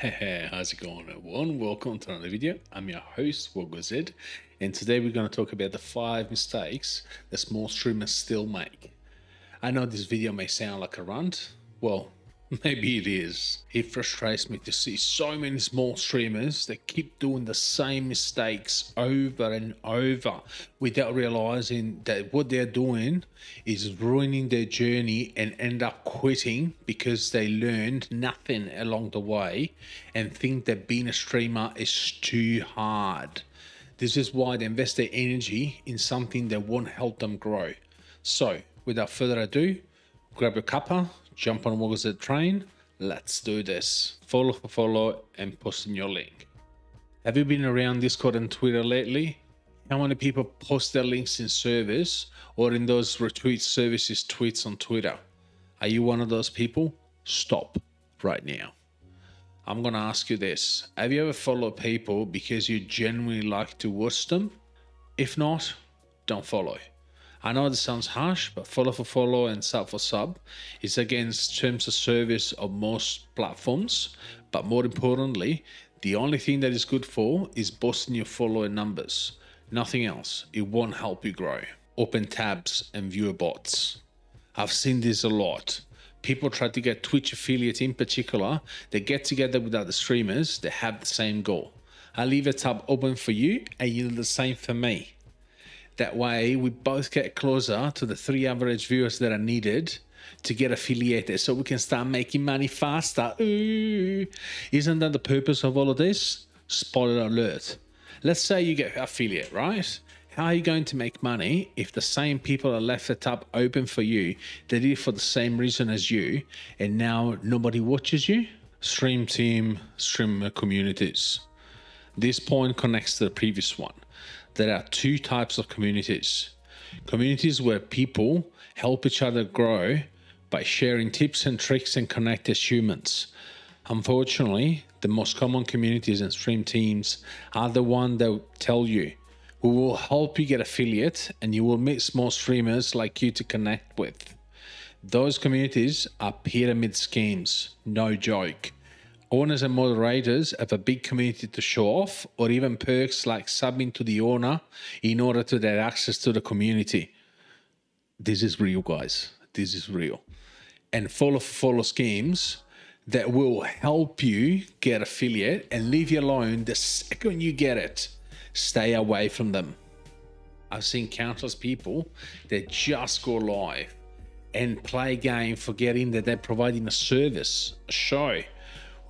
Hey, how's it going everyone? Welcome to another video. I'm your host, WoggoZ, and today we're going to talk about the five mistakes that small streamers still make. I know this video may sound like a rant. Well, Maybe it is. It frustrates me to see so many small streamers that keep doing the same mistakes over and over without realizing that what they're doing is ruining their journey and end up quitting because they learned nothing along the way and think that being a streamer is too hard. This is why they invest their energy in something that won't help them grow. So, without further ado, grab your cuppa, jump on WoggoZ train. Let's do this. Follow for follow and post in your link. Have you been around Discord and Twitter lately? How many people post their links in servers or in those retweet services tweets on Twitter? Are you one of those people? Stop right now. I'm going to ask you this. Have you ever followed people because you genuinely like to watch them? If not, don't follow. I know this sounds harsh, but follow for follow and sub for sub is against terms of service of most platforms. But more importantly, the only thing that is good for is boosting your follower numbers. Nothing else. It won't help you grow. Open tabs and viewer bots. I've seen this a lot. People try to get Twitch affiliates in particular. They get together with other streamers that have the same goal. I leave a tab open for you and you do the same for me. That way, we both get closer to the three average viewers that are needed to get affiliated so we can start making money faster. Ooh. Isn't that the purpose of all of this? Spoiler alert. Let's say you get affiliate, right? How are you going to make money if the same people are left the tab open for you that did it for the same reason as you and now nobody watches you? Stream team, stream communities. This point connects to the previous one there are two types of communities. Communities where people help each other grow by sharing tips and tricks and connect as humans. Unfortunately, the most common communities and stream teams are the one that tell you we will help you get affiliate and you will meet small streamers like you to connect with. Those communities are pyramid schemes, no joke owners and moderators have a big community to show off or even perks like subbing to the owner in order to get access to the community. This is real, guys. This is real. And follow follow schemes that will help you get affiliate and leave you alone the second you get it. Stay away from them. I've seen countless people that just go live and play a game forgetting that they're providing a service, a show,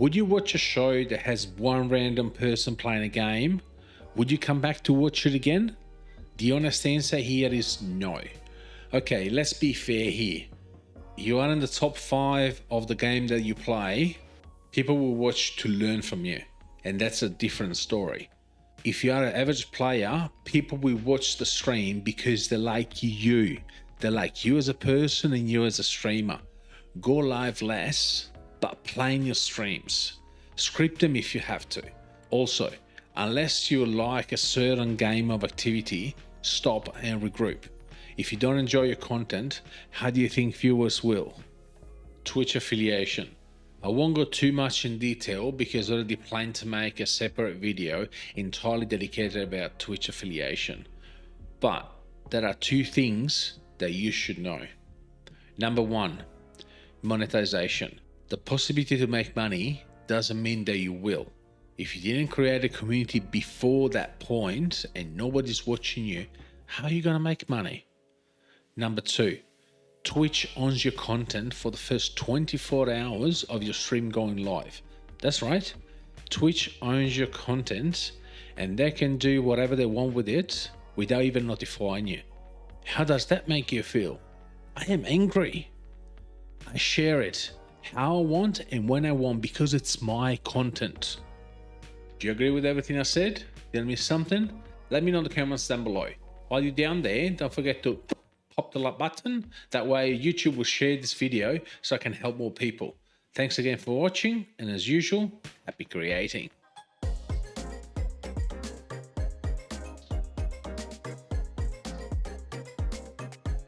would you watch a show that has one random person playing a game? Would you come back to watch it again? The honest answer here is no. Okay, let's be fair here. You are in the top five of the game that you play. People will watch to learn from you, and that's a different story. If you are an average player, people will watch the stream because they like you. They like you as a person and you as a streamer. Go live less but plan your streams. Script them if you have to. Also, unless you like a certain game of activity, stop and regroup. If you don't enjoy your content, how do you think viewers will? Twitch affiliation. I won't go too much in detail because I already plan to make a separate video entirely dedicated about Twitch affiliation. But there are two things that you should know. Number one, monetization. The possibility to make money doesn't mean that you will. If you didn't create a community before that point and nobody's watching you, how are you going to make money? Number two, Twitch owns your content for the first 24 hours of your stream going live. That's right. Twitch owns your content and they can do whatever they want with it without even notifying you. How does that make you feel? I am angry. I share it how I want and when I want because it's my content. Do you agree with everything I said? I miss something? Let me know in the comments down below. While you're down there, don't forget to pop the like button. That way YouTube will share this video so I can help more people. Thanks again for watching and as usual, happy creating.